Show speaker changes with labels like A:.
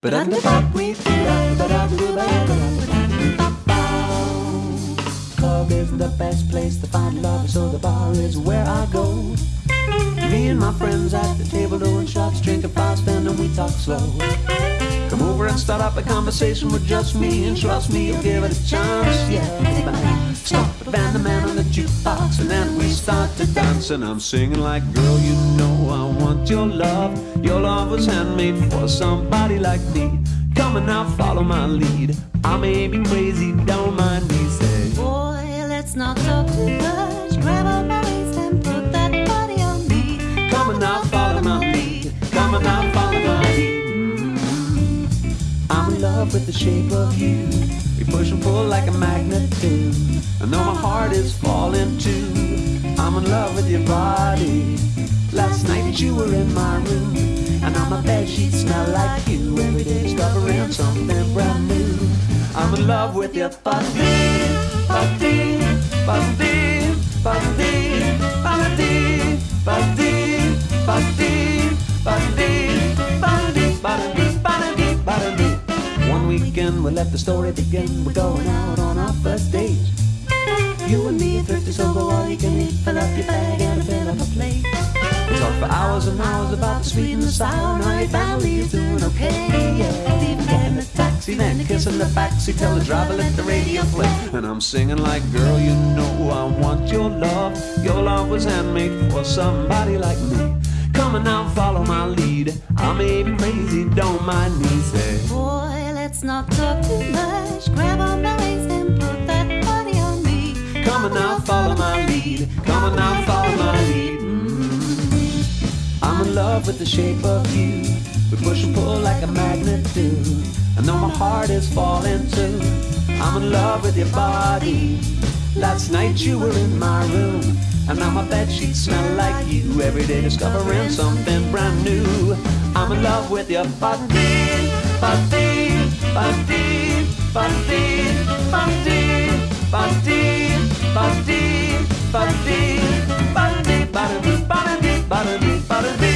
A: Club is the best place to find love, so the bar is where I go. Me and my friends at the table doing shots, drinking fast, and then we talk slow. Come over and start up a conversation with just me, and trust me, you'll give it a chance. Yeah, stop the band, the man on the jukebox, and then we start to dance. And I'm singing like, girl, you know want your love. Your love was handmade for somebody like me. Come and now, follow my lead. I may be crazy, don't mind me. Say,
B: boy, let's not talk too much. Grab on my waist and put that body on me.
A: Come and now, follow my lead. Come and now, follow my lead. Mm-hmm. I'm in love with the shape of you. We push and pull like a magnet do. I know my heart is falling too. I'm in love with your body. Night you were in my room, and on my bed sheets smell like you. Every day discovering something brand new. I'm in love with your body, body, body, body, body, body, body, body, body, body, body, body. One weekend we let the story begin. We're going out on our first date. You and me thrifty, so go all you can eat. Fill up your bag and fill up a plate. We talk for hours and hours about the sweet and the sour. Now your family is doing okay. Yeah, even getting a taxi, then kissing the backseat. Tell the driver let the radio play. And I'm singing like, girl, you know I want your love. Your love was handmade for somebody like me. Come on now, follow my lead. I may be crazy, don't mind me. Say,
B: boy, let's not talk too much. Grab on my waist and put that body on me.
A: Come on now, follow my lead. Come on now, follow love with the shape of you. We push and pull like a magnet do. And though my heart is falling too. I'm in love with your body. Last night you were in my room. And now my bed sheets smell like you. Every day discovering something brand new. I'm in love with your body, body, body, body, body, body, body, body, body, body, body, body, body.